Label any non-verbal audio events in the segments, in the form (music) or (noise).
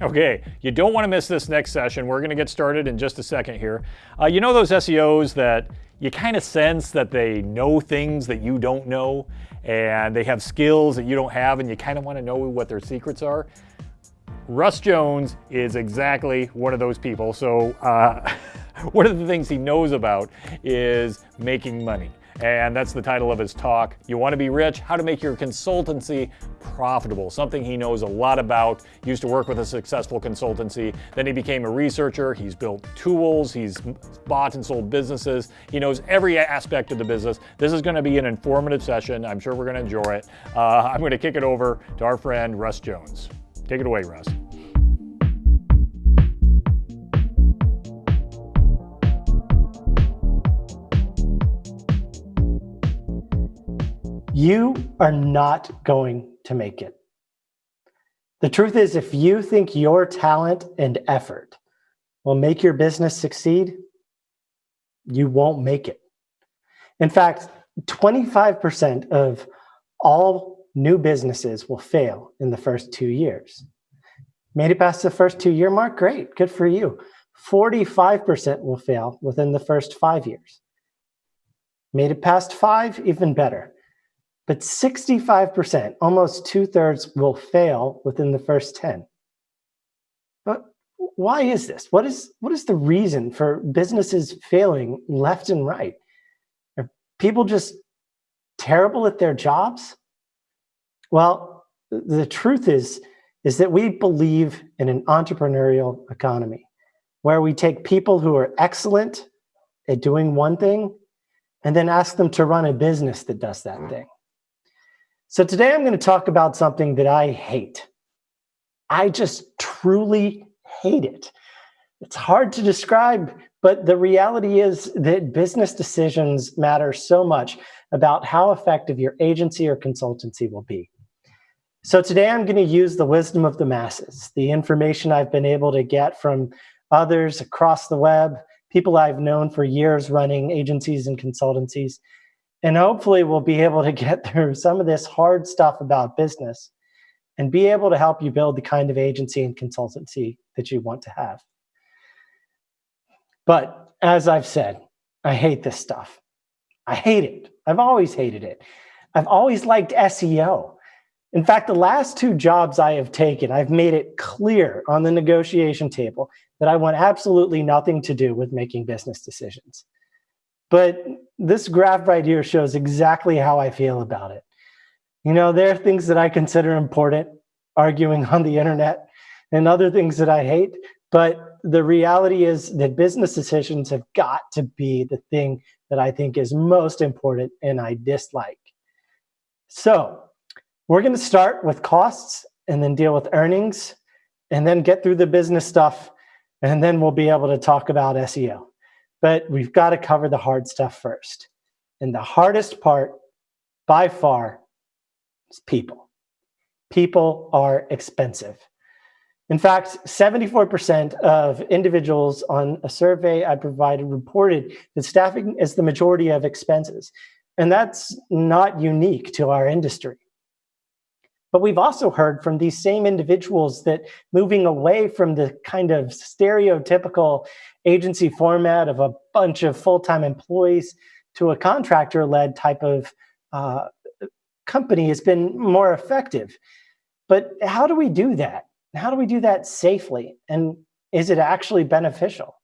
Okay, you don't want to miss this next session. We're going to get started in just a second here. Uh, you know those SEOs that you kind of sense that they know things that you don't know and they have skills that you don't have and you kind of want to know what their secrets are? Russ Jones is exactly one of those people. So uh, (laughs) one of the things he knows about is making money and that's the title of his talk. You want to be rich? How to make your consultancy profitable, something he knows a lot about. Used to work with a successful consultancy. Then he became a researcher. He's built tools. He's bought and sold businesses. He knows every aspect of the business. This is going to be an informative session. I'm sure we're going to enjoy it. Uh, I'm going to kick it over to our friend Russ Jones. Take it away, Russ. You are not going to make it. The truth is, if you think your talent and effort will make your business succeed, you won't make it. In fact, 25% of all new businesses will fail in the first two years. Made it past the first two year mark? Great, good for you. 45% will fail within the first five years. Made it past five? Even better. But 65%, almost two thirds, will fail within the first 10. But why is this? What is, what is the reason for businesses failing left and right? Are people just terrible at their jobs? Well, the truth is, is that we believe in an entrepreneurial economy where we take people who are excellent at doing one thing and then ask them to run a business that does that mm. thing. So today I'm going to talk about something that I hate. I just truly hate it. It's hard to describe, but the reality is that business decisions matter so much about how effective your agency or consultancy will be. So today I'm going to use the wisdom of the masses, the information I've been able to get from others across the web, people I've known for years running agencies and consultancies, and hopefully we'll be able to get (laughs) through some of this hard stuff about business and be able to help you build the kind of agency and consultancy that you want to have. But as I've said, I hate this stuff. I hate it. I've always hated it. I've always liked SEO. In fact, the last two jobs I have taken, I've made it clear on the negotiation table that I want absolutely nothing to do with making business decisions. But this graph right here shows exactly how I feel about it. You know, there are things that I consider important, arguing on the internet, and other things that I hate. But the reality is that business decisions have got to be the thing that I think is most important and I dislike. So we're going to start with costs and then deal with earnings and then get through the business stuff. And then we'll be able to talk about SEO. But we've got to cover the hard stuff first. And the hardest part by far is people. People are expensive. In fact, 74% of individuals on a survey I provided reported that staffing is the majority of expenses. And that's not unique to our industry. But we've also heard from these same individuals that moving away from the kind of stereotypical agency format of a bunch of full-time employees to a contractor-led type of uh, company has been more effective. But how do we do that? How do we do that safely? And is it actually beneficial?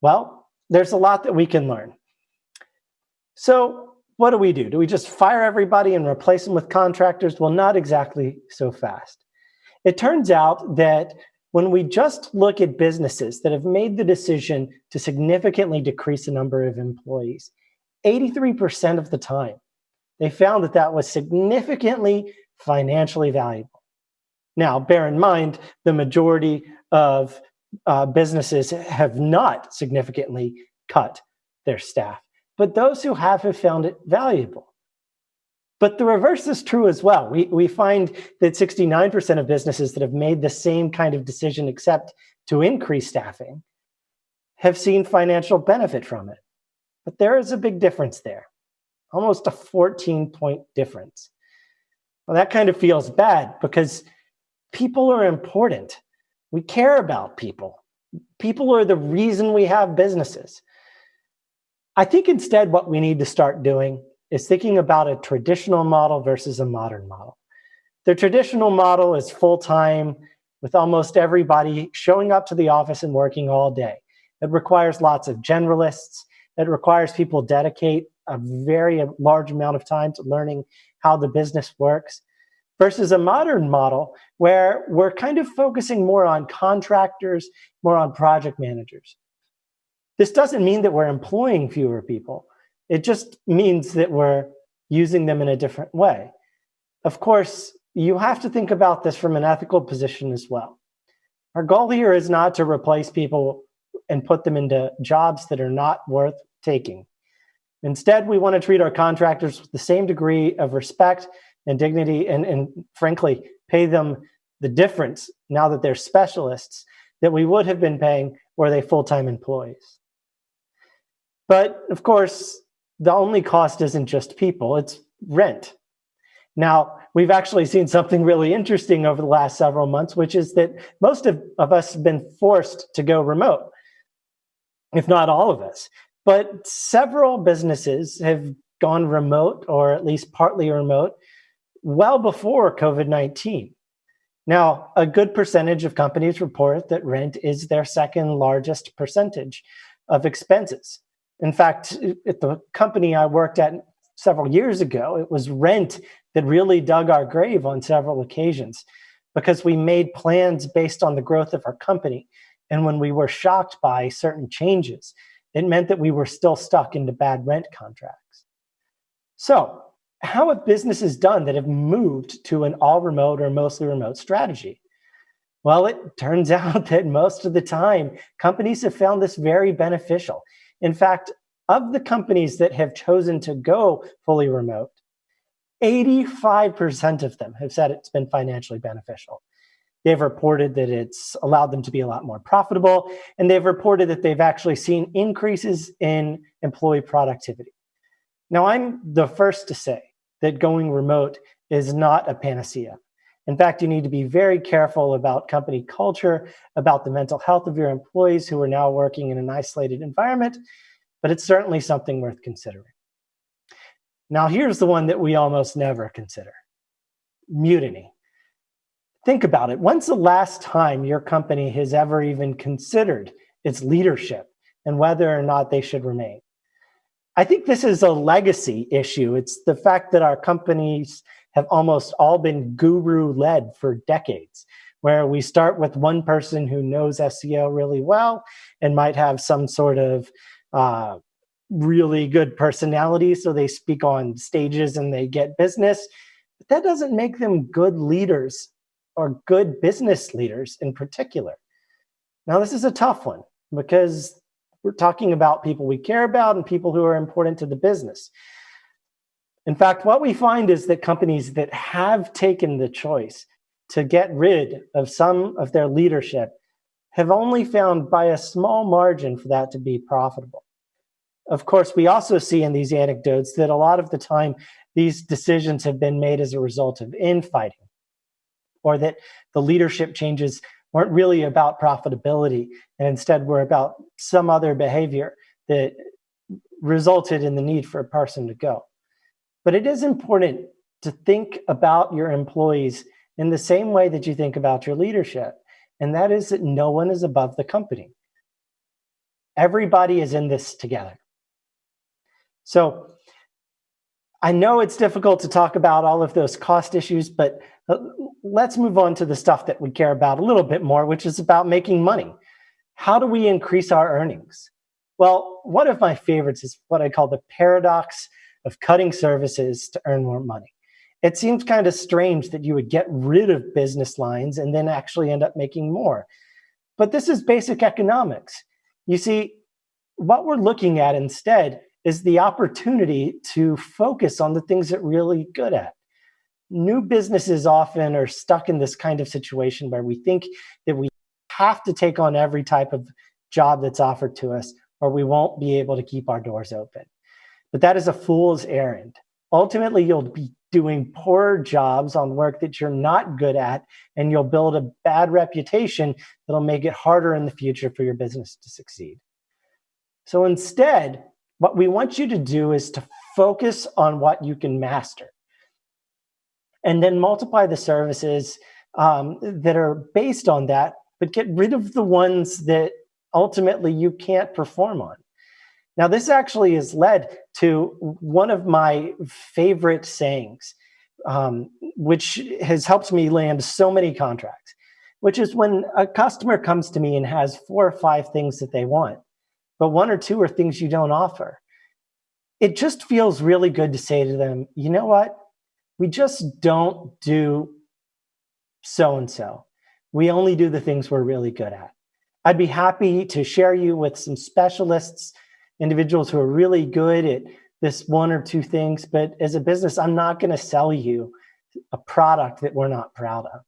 Well, there's a lot that we can learn. So what do we do? Do we just fire everybody and replace them with contractors? Well, not exactly so fast. It turns out that when we just look at businesses that have made the decision to significantly decrease the number of employees, 83% of the time, they found that that was significantly financially valuable. Now, bear in mind, the majority of uh, businesses have not significantly cut their staff but those who have have found it valuable. But the reverse is true as well. We, we find that 69% of businesses that have made the same kind of decision except to increase staffing have seen financial benefit from it. But there is a big difference there, almost a 14 point difference. Well, that kind of feels bad because people are important. We care about people. People are the reason we have businesses. I think instead what we need to start doing is thinking about a traditional model versus a modern model. The traditional model is full-time with almost everybody showing up to the office and working all day. It requires lots of generalists. It requires people dedicate a very large amount of time to learning how the business works versus a modern model where we're kind of focusing more on contractors, more on project managers. This doesn't mean that we're employing fewer people. It just means that we're using them in a different way. Of course, you have to think about this from an ethical position as well. Our goal here is not to replace people and put them into jobs that are not worth taking. Instead, we want to treat our contractors with the same degree of respect and dignity and, and frankly, pay them the difference now that they're specialists that we would have been paying were they full-time employees. But of course, the only cost isn't just people, it's rent. Now, we've actually seen something really interesting over the last several months, which is that most of, of us have been forced to go remote, if not all of us. But several businesses have gone remote or at least partly remote well before COVID-19. Now, a good percentage of companies report that rent is their second largest percentage of expenses. In fact, at the company I worked at several years ago, it was rent that really dug our grave on several occasions because we made plans based on the growth of our company. And when we were shocked by certain changes, it meant that we were still stuck into bad rent contracts. So how have businesses done that have moved to an all remote or mostly remote strategy? Well, it turns (laughs) out that most of the time, companies have found this very beneficial. In fact, of the companies that have chosen to go fully remote, 85% of them have said it's been financially beneficial. They've reported that it's allowed them to be a lot more profitable, and they've reported that they've actually seen increases in employee productivity. Now, I'm the first to say that going remote is not a panacea. In fact, you need to be very careful about company culture, about the mental health of your employees who are now working in an isolated environment, but it's certainly something worth considering. Now, here's the one that we almost never consider, mutiny. Think about it. When's the last time your company has ever even considered its leadership and whether or not they should remain? I think this is a legacy issue. It's the fact that our companies have almost all been guru led for decades, where we start with one person who knows SEO really well and might have some sort of uh, really good personality. So they speak on stages and they get business. But that doesn't make them good leaders or good business leaders in particular. Now, this is a tough one because we're talking about people we care about and people who are important to the business. In fact, what we find is that companies that have taken the choice to get rid of some of their leadership have only found by a small margin for that to be profitable. Of course, we also see in these anecdotes that a lot of the time these decisions have been made as a result of infighting or that the leadership changes weren't really about profitability and instead were about some other behavior that resulted in the need for a person to go. But it is important to think about your employees in the same way that you think about your leadership. And that is that no one is above the company. Everybody is in this together. So I know it's difficult to talk about all of those cost issues, but uh, let's move on to the stuff that we care about a little bit more, which is about making money. How do we increase our earnings? Well, one of my favorites is what I call the paradox of cutting services to earn more money. It seems kind of strange that you would get rid of business lines and then actually end up making more. But this is basic economics. You see, what we're looking at instead is the opportunity to focus on the things that really good at new businesses often are stuck in this kind of situation where we think that we have to take on every type of job that's offered to us or we won't be able to keep our doors open. But that is a fool's errand. Ultimately, you'll be doing poor jobs on work that you're not good at, and you'll build a bad reputation that'll make it harder in the future for your business to succeed. So instead, what we want you to do is to focus on what you can master and then multiply the services um, that are based on that, but get rid of the ones that ultimately you can't perform on. Now, this actually has led to one of my favorite sayings, um, which has helped me land so many contracts, which is when a customer comes to me and has four or five things that they want, but one or two are things you don't offer. It just feels really good to say to them, you know what? We just don't do so and so. We only do the things we're really good at. I'd be happy to share you with some specialists individuals who are really good at this one or two things. But as a business, I'm not going to sell you a product that we're not proud of.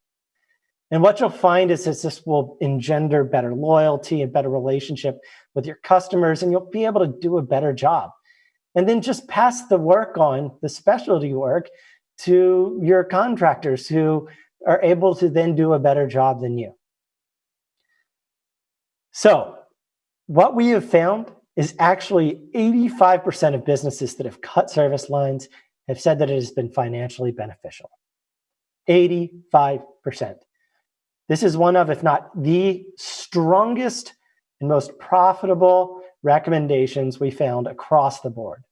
And what you'll find is that this will engender better loyalty and better relationship with your customers, and you'll be able to do a better job. And then just pass the work on, the specialty work, to your contractors who are able to then do a better job than you. So what we have found is actually 85% of businesses that have cut service lines have said that it has been financially beneficial. 85%. This is one of, if not the strongest and most profitable recommendations we found across the board.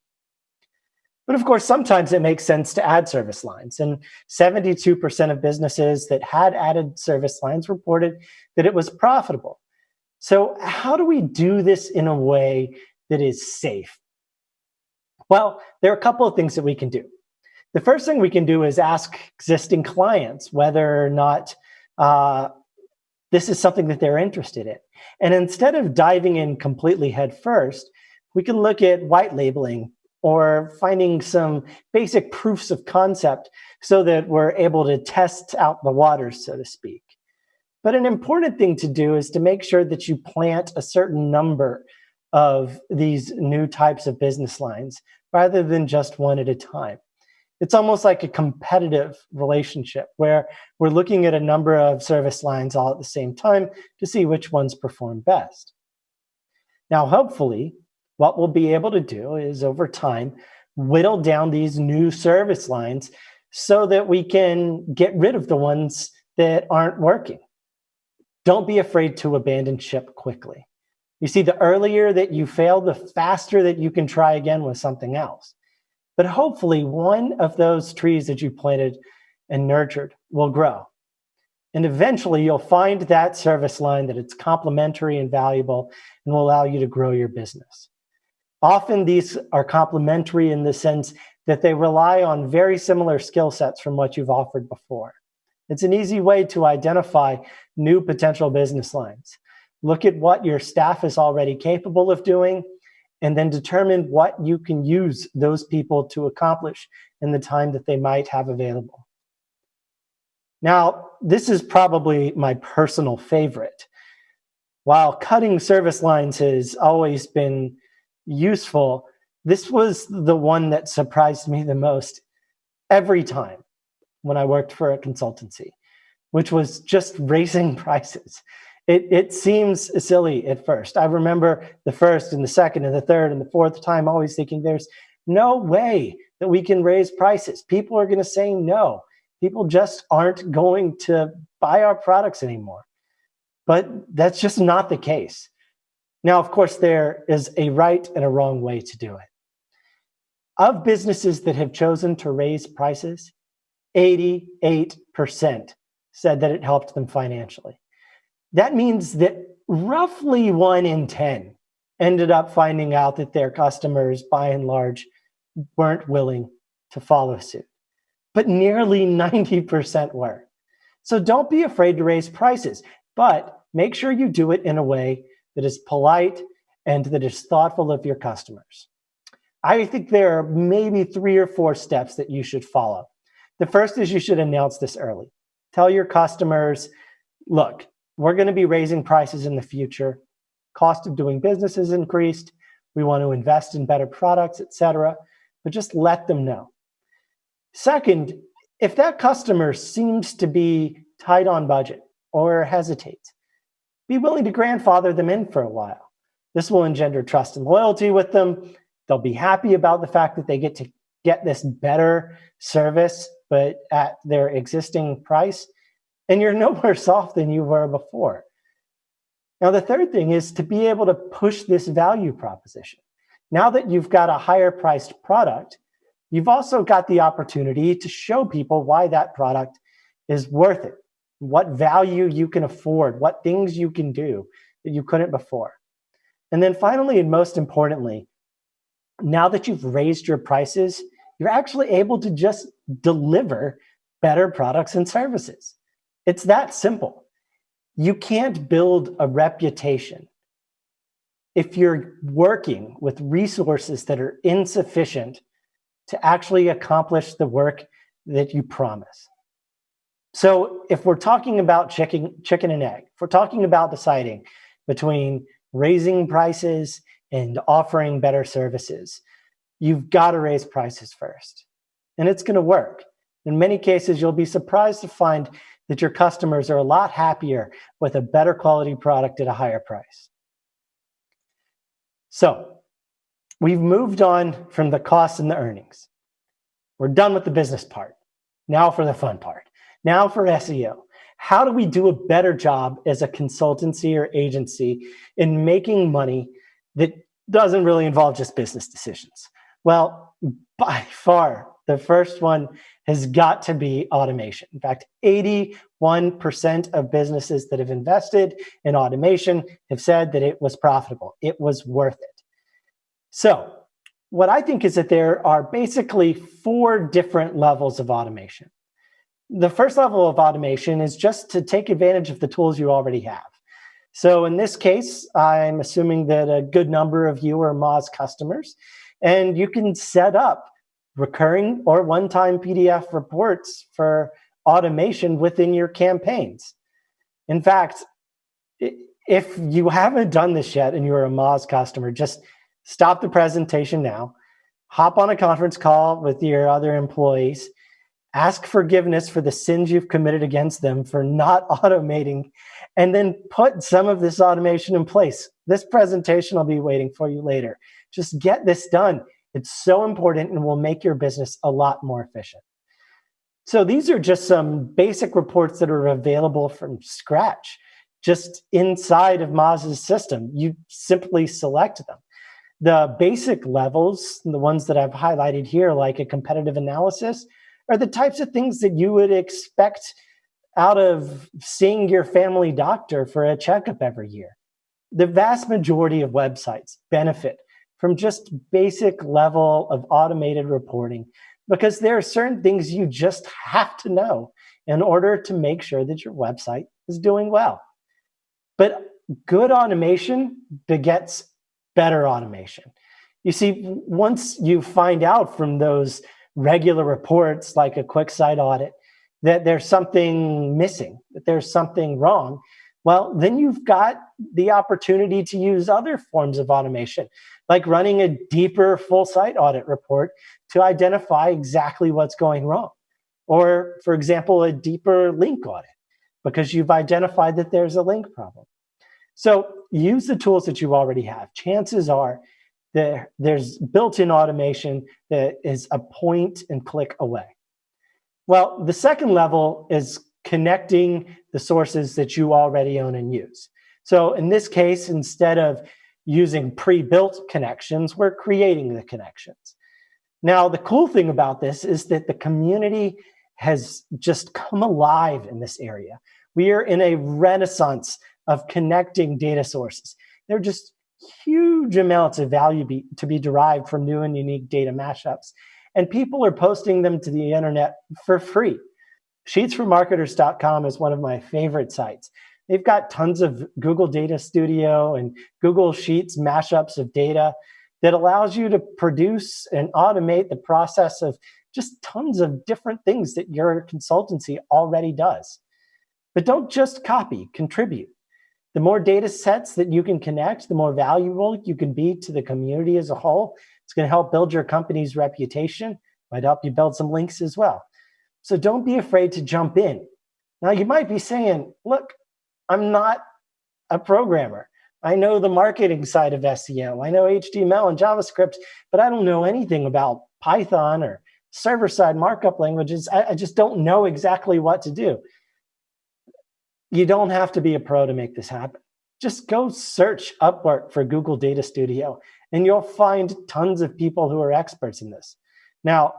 But of course, sometimes it makes sense to add service lines. And 72% of businesses that had added service lines reported that it was profitable. So how do we do this in a way that is safe? Well, there are a couple of things that we can do. The first thing we can do is ask existing clients whether or not uh, this is something that they're interested in. And instead of diving in completely head first, we can look at white labeling or finding some basic proofs of concept so that we're able to test out the waters, so to speak. But an important thing to do is to make sure that you plant a certain number of these new types of business lines rather than just one at a time. It's almost like a competitive relationship where we're looking at a number of service lines all at the same time to see which ones perform best. Now, hopefully, what we'll be able to do is over time, whittle down these new service lines so that we can get rid of the ones that aren't working. Don't be afraid to abandon ship quickly. You see, the earlier that you fail, the faster that you can try again with something else. But hopefully one of those trees that you planted and nurtured will grow. And eventually you'll find that service line that it's complementary and valuable and will allow you to grow your business. Often these are complementary in the sense that they rely on very similar skill sets from what you've offered before. It's an easy way to identify new potential business lines. Look at what your staff is already capable of doing, and then determine what you can use those people to accomplish in the time that they might have available. Now, this is probably my personal favorite. While cutting service lines has always been useful, this was the one that surprised me the most every time when I worked for a consultancy, which was just raising (laughs) prices. It, it seems silly at first. I remember the first and the second and the third and the fourth time always thinking there's no way that we can raise prices. People are going to say no. People just aren't going to buy our products anymore. But that's just not the case. Now, of course, there is a right and a wrong way to do it. Of businesses that have chosen to raise prices, 88% said that it helped them financially. That means that roughly one in 10 ended up finding out that their customers, by and large, weren't willing to follow suit. But nearly 90% were. So don't be afraid to raise prices, but make sure you do it in a way that is polite and that is thoughtful of your customers. I think there are maybe three or four steps that you should follow. The first is you should announce this early. Tell your customers, look, we're going to be raising prices in the future. Cost of doing business has increased. We want to invest in better products, et cetera. But just let them know. Second, if that customer seems to be tight on budget or hesitates, be willing to grandfather them in for a while. This will engender trust and loyalty with them. They'll be happy about the fact that they get to get this better service, but at their existing price. And you're (laughs) no worse off than you were before. Now, the third thing is to be able to push this value proposition. Now that you've got a higher priced product, you've also got the opportunity to show people why that product is worth it, what value you can afford, what things you can do that you couldn't before. And then finally, and most importantly, now that you've raised your prices, you're actually able to just deliver better products and services. It's that simple. You can't build a reputation if you're working with resources that are insufficient to actually accomplish the work that you promise. So if we're talking about chicken, chicken and egg, if we're talking about deciding between raising prices and offering better services, you've got to raise prices first. And it's going to work. In many cases, you'll be surprised to find that your customers are a lot happier with a better quality product at a higher price. So we've moved on from the costs and the earnings. We're done with the business part. Now for the fun part. Now for SEO. How do we do a better job as a consultancy or agency in making money that doesn't really involve just business decisions? Well, by far, the first one has got to be automation. In fact, 81% of businesses that have invested in automation have said that it was profitable. It was worth it. So what I think is that there are basically four different levels of automation. The first level of automation is just to take advantage of the tools you already have. So in this case, I'm assuming that a good number of you are Moz customers, and you can set up recurring or one-time PDF reports for automation within your campaigns. In fact, if you haven't done this yet and you're a Moz customer, just stop the presentation now, hop on a conference call with your other employees, ask forgiveness for the sins you've committed against them for not (laughs) automating, and then put some of this automation in place. This presentation will be waiting for you later. Just get this done. It's so important and will make your business a lot more efficient. So these are just some basic reports that are available from scratch, just inside of Moz's system. You simply select them. The basic levels, the ones that I've highlighted here, like a competitive analysis, are the types of things that you would expect out of seeing your family doctor for a checkup every year. The vast majority of websites benefit from just basic level of automated reporting because there are certain things you just have to know in order to make sure that your website is doing well. But good automation begets better automation. You see, once you find out from those regular reports like a quick site audit that there's something missing, that there's something wrong, well, then you've got the opportunity to use other forms of automation, like running a deeper full site audit report to identify exactly what's going wrong. Or, for example, a deeper link audit because you've identified that there's a link problem. So use the tools that you already have. Chances are that there's built-in automation that is a point and click away. Well, the second level is connecting the sources that you already own and use. So in this case, instead of using pre-built connections, we're creating the connections. Now, the cool thing about this is that the community has just come alive in this area. We are in a renaissance of connecting data sources. There are just huge amounts of value be, to be derived from new and unique data mashups. And people are posting them to the internet for free. Sheetsformarketers.com is one of my favorite sites. They've got tons of Google Data Studio and Google Sheets mashups of data that allows you to produce and automate the process of just tons of different things that your consultancy already does. But don't just copy, contribute. The more data sets that you can connect, the more valuable you can be to the community as a whole. It's going to help build your company's reputation, Might help you build some links as well. So don't be afraid to jump in. Now you might be saying, look, I'm not a programmer. I know the marketing side of SEO. I know HTML and JavaScript, but I don't know anything about Python or server-side markup languages. I, I just don't know exactly what to do. You don't have to be a pro to make this happen. Just go search Upwork for Google Data Studio, and you'll find tons of people who are experts in this. Now,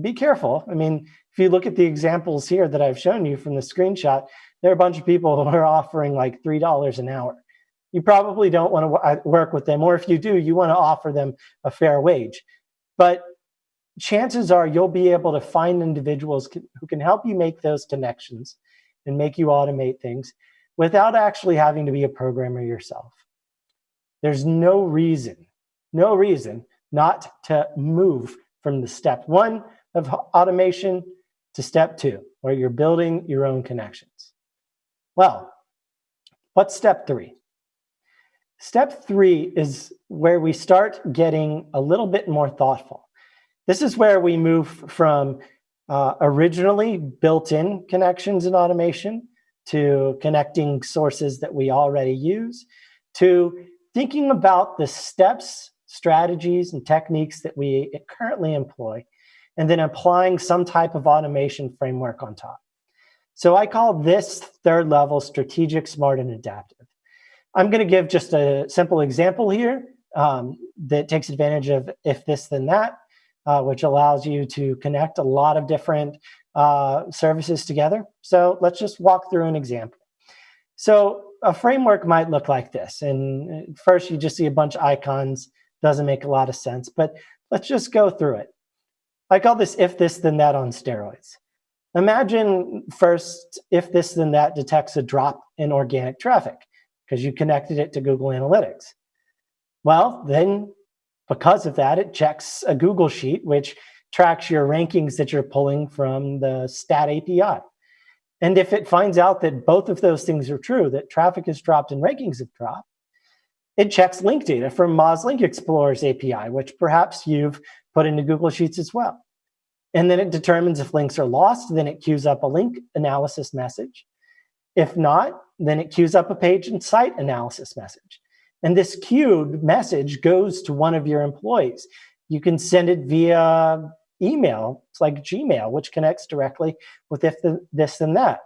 be careful. I mean, if you look at the examples here that I've shown you from the screenshot, there are a bunch of people (laughs) who are offering like $3 an hour. You probably don't want to uh, work with them, or if you do, you want to offer them a fair wage. But chances are you'll be able to find individuals who can help you make those connections and make you automate things without actually having to be a programmer yourself. There's no reason, no reason not to move from the step one of automation to step two, where you're building your own connections. Well, what's step three? Step three is where we start getting a little bit more thoughtful. This is where we move from uh, originally built-in connections and automation to connecting sources that we already use to thinking about the steps, strategies, and techniques that we currently employ and then applying some type of automation framework on top. So I call this third level strategic, smart, and adaptive. I'm going to give just a simple example here um, that takes advantage of if this, then that, uh, which allows you to connect a lot of different uh, services together. So let's just walk through an example. So a framework might look like this. And first you just see a bunch of icons, doesn't make a lot of sense, but let's just go through it. I call this if this, then that on steroids. Imagine first if this, then that detects a drop in organic traffic because you connected it to Google Analytics. Well, then because of that, it checks a Google Sheet, which tracks your rankings that you're pulling from the Stat API. And if it finds out that both of those things are true, that traffic has dropped and rankings have dropped, it checks link data from Moz Link Explorer's API, which perhaps you've put into Google Sheets as well. And then it determines if links are lost, then it queues up a link analysis message. If not, then it queues up a page and site analysis message. And this queued message goes to one of your employees. You can send it via email. It's like Gmail, which connects directly with if the, this and that.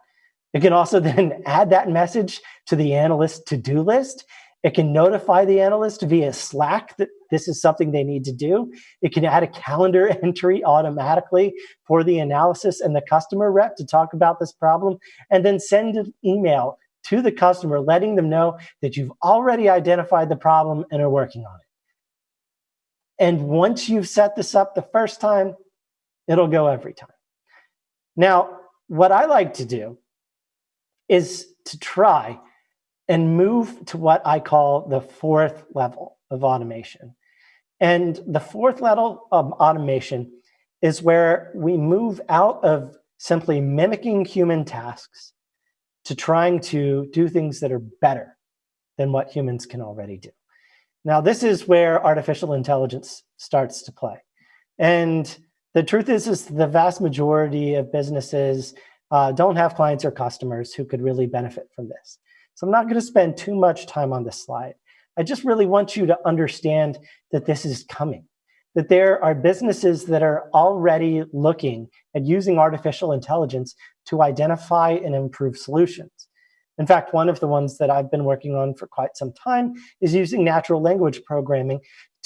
It can also (laughs) then add that message to the analyst to-do list it can notify the analyst via Slack that this is something they need to do. It can add a calendar (laughs) entry automatically for the analysis and the customer rep to talk about this problem, and then send an email to the customer letting them know that you've already identified the problem and are working on it. And once you've set this up the first time, it'll go every time. Now, what I like to do is to try and move to what I call the fourth level of automation. And the fourth level of automation is where we move out of simply mimicking human tasks to trying to do things that are better than what humans can already do. Now, this is where artificial intelligence starts to play. And the truth is, is the vast majority of businesses uh, don't have clients or customers who could really benefit from this. So I'm not going to spend too much time on this slide. I just really want you to understand that this is coming, that there are businesses that are already looking at using artificial intelligence to identify and improve solutions. In fact, one of the ones that I've been working on for quite some time is using natural language programming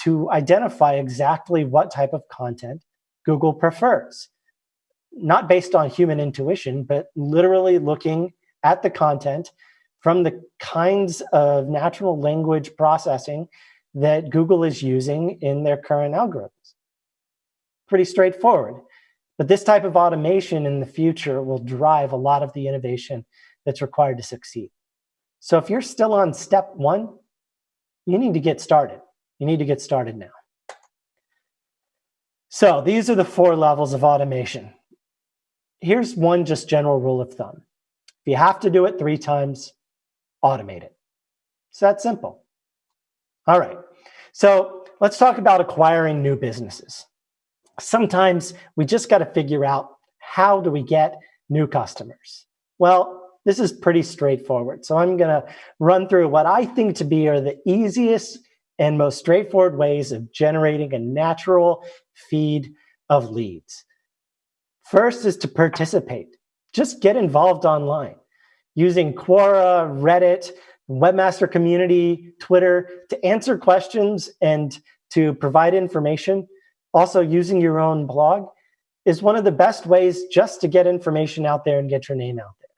to identify exactly what type of content Google prefers. Not based on human intuition, but literally looking at the content from the kinds of natural language processing that Google is using in their current algorithms. Pretty straightforward. But this type of automation in the future will drive a lot of the innovation that's required to succeed. So if you're still on step one, you need to get started. You need to get started now. So these are the four levels of automation. Here's one just general rule of thumb. If you have to do it three times, automate it. It's that simple. All right. So let's talk about acquiring new businesses. sometimes we just got to figure out how do we get new customers? Well, this is pretty straightforward. So I'm going to run through what I think to be are the easiest and most straightforward ways of generating a natural feed of leads. First is to participate. Just get involved online using Quora, Reddit, Webmaster Community, Twitter to answer questions and to provide information. Also using your own blog is one of the best ways just to get information out there and get your name out there.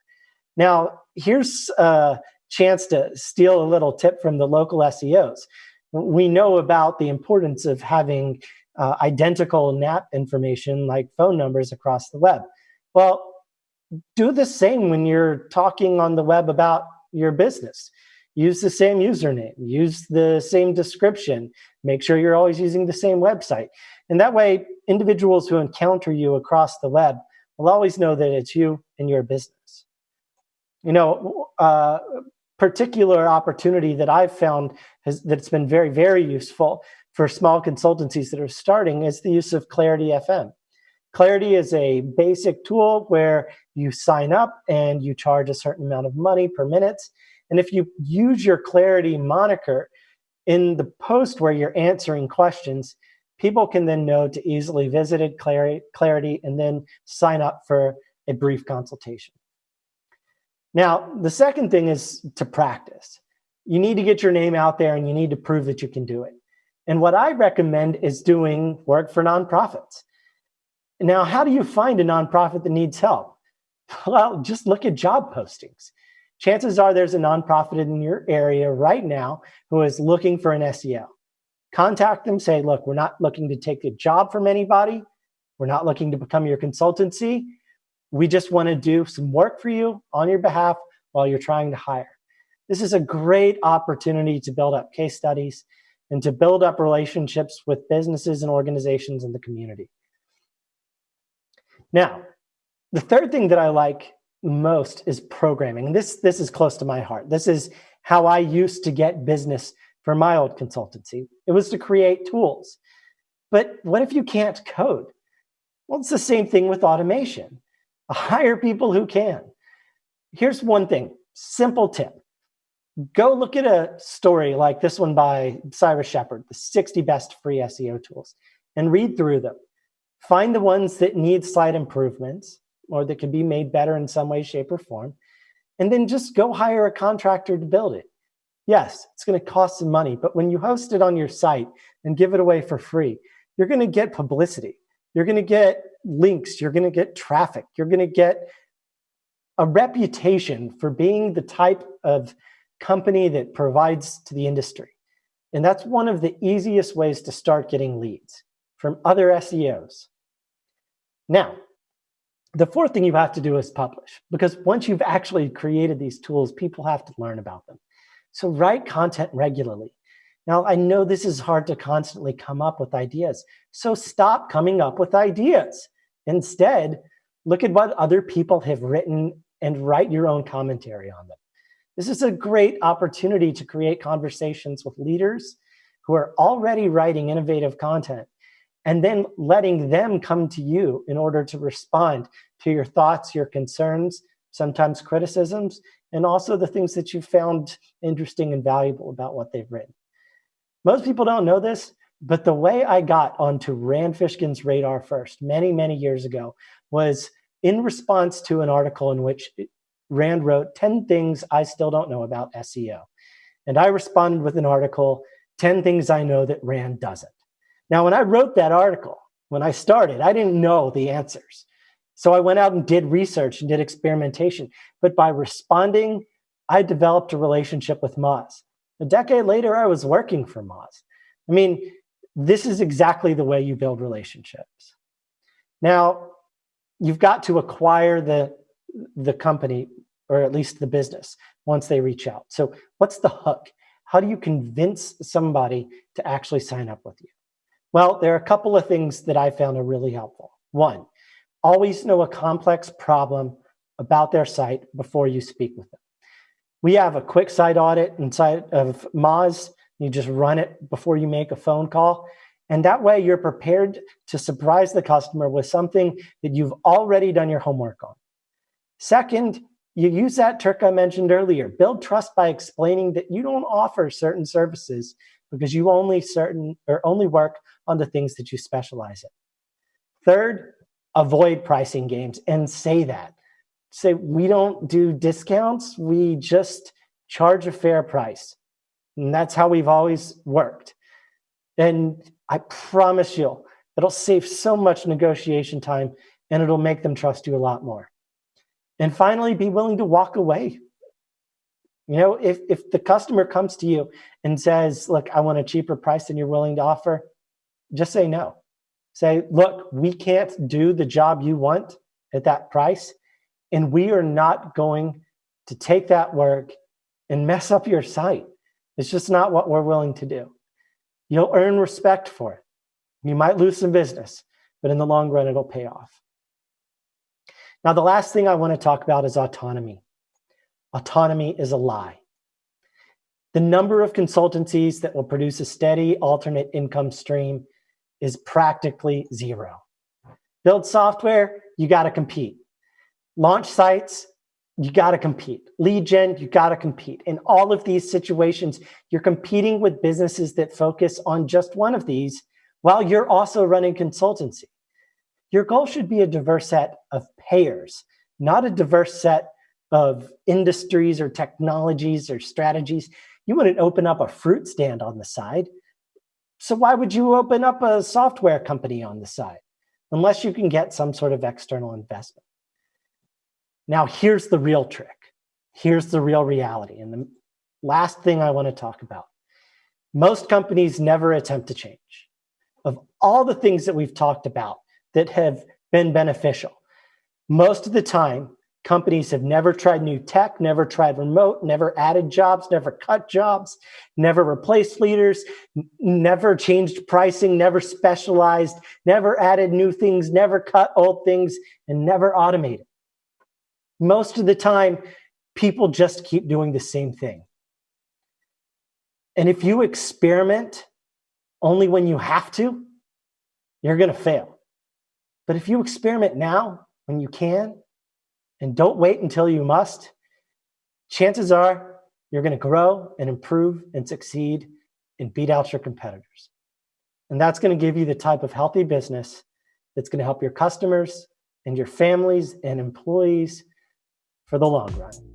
Now, here's a chance to steal a little tip from the local SEOs. We know about the importance of having uh, identical NAP information like phone numbers across the web. Well, do the same when you're talking on the web about your business. Use the same username, use the same description, make sure you're always using the same website. And that way, individuals who encounter you across the web will always know that it's you and your business. You know, uh, particular opportunity that I've found has, that's been very, very useful for small consultancies that are starting is the use of Clarity FM. Clarity is a basic tool where you sign up and you charge a certain amount of money per minute. And if you use your Clarity moniker in the post where you're answering questions, people can then know to easily visit Clarity and then sign up for a brief consultation. Now, the second thing is to practice. You need to get your name out there and you need to prove that you can do it. And what I recommend is doing work for nonprofits. Now, how do you find a nonprofit that needs help? (laughs) Well, just look at job postings. Chances are there's a nonprofit in your area right now who is looking for an SEO. Contact them, say, look, we're not looking to take a job from anybody. We're not looking to become your consultancy. We just want to do some work for you on your behalf while you're trying to hire. This is a great opportunity to build up case studies and to build up relationships with businesses and organizations in the community. Now, the third thing that I like most is programming. This, this is close to my heart. This is how I used to get business for my old consultancy. It was to create tools. But what if you can't code? Well, it's the same thing with automation. (laughs) Hire people who can. Here's one thing, simple tip. Go look at a story like this one by Cyrus Shepard, the 60 best free SEO tools, and read through them. Find the ones that need slight improvements or that can be made better in some way, shape, or form, and then just go hire a contractor to build it. Yes, it's going to cost some money, but when you host it on your site and give it away for free, you're going to get publicity. You're going to get links. You're going to get traffic. You're going to get a reputation for being the type of company that provides to the industry. And that's one of the easiest ways to start getting leads from other SEOs. Now, the fourth thing you have to do is publish because once you've actually created these tools, people have to learn about them. So write content regularly. Now, I know this is hard to constantly come up with ideas. So stop coming up with ideas. Instead, look at what other people have written and write your own commentary on them. This is a great opportunity to create conversations with leaders who are already writing innovative content and then letting them come to you in order to respond to your thoughts, your concerns, sometimes criticisms, and also the things that you found interesting and valuable about what they've written. Most people don't know this, but the way I got onto Rand Fishkin's radar first, many, many years ago, was in response to an article in which Rand wrote 10 things I still don't know about SEO. And I responded with an article, 10 things I know that Rand doesn't. Now, when I wrote that article, when I started, I didn't know the answers. So I went out and did research and did experimentation. But by responding, I developed a relationship with Moz. A decade later, I was working for Moz. I mean, this is exactly the way you build relationships. Now, you've got to acquire the, the company, or at least the business, once they reach out. So what's the hook? How do you convince somebody to actually sign up with you? Well, there are a couple of things that I found are really helpful. One, always know a complex problem about their site before you speak with them. We have a quick site audit inside of Moz. You just run it before you make a phone call. And that way you're prepared to surprise the customer with something that you've already done your homework on. Second, you use that trick I mentioned earlier. Build trust by explaining that you don't offer certain services because you only certain or only work on the things that you specialize in. Third, avoid pricing games and say that. Say we don't do discounts, we just charge a fair price. And that's how we've always worked. And I promise you, it'll save so much negotiation time and it'll make them trust you a lot more. And finally, be willing to walk away. You know, if, if the customer comes to you and says, look, I want a cheaper price than you're willing to offer, just say no. Say, look, we can't do the job you want at that price. And we are not going to take that work and mess up your site. It's just not what we're willing to do. You'll earn respect for it. You might lose some business, but in the long run, it'll pay off. Now, the last thing I want to talk about is autonomy. Autonomy is a lie. The number of consultancies that will produce a steady alternate income stream is practically zero. Build software, you got to compete. Launch sites, you got to compete. Lead gen, you got to compete. In all of these situations, you're competing with businesses that focus on just one of these while you're also running consultancy. Your goal should be a diverse set of payers, not a diverse set of industries or technologies or strategies. You wouldn't open up a fruit stand on the side. So why would you open up a software company on the side? Unless you can get some sort of external investment. Now, here's the real trick. Here's the real reality. And the last thing I want to talk about. Most companies never attempt to change. Of all the things that we've talked about that have been beneficial, most of the time, companies have never tried new tech, never tried remote, never added jobs, never cut jobs, never replaced leaders, never changed pricing, never specialized, never added new things, never cut old things, and never automated most of the time, people just keep doing the same thing. And if you experiment only when you have to, you're going to fail. But if you experiment now when you can and don't wait until you must, chances are you're going to grow and improve and succeed and beat out your competitors. And that's going to give you the type of healthy business that's going to help your customers and your families and employees for the long run.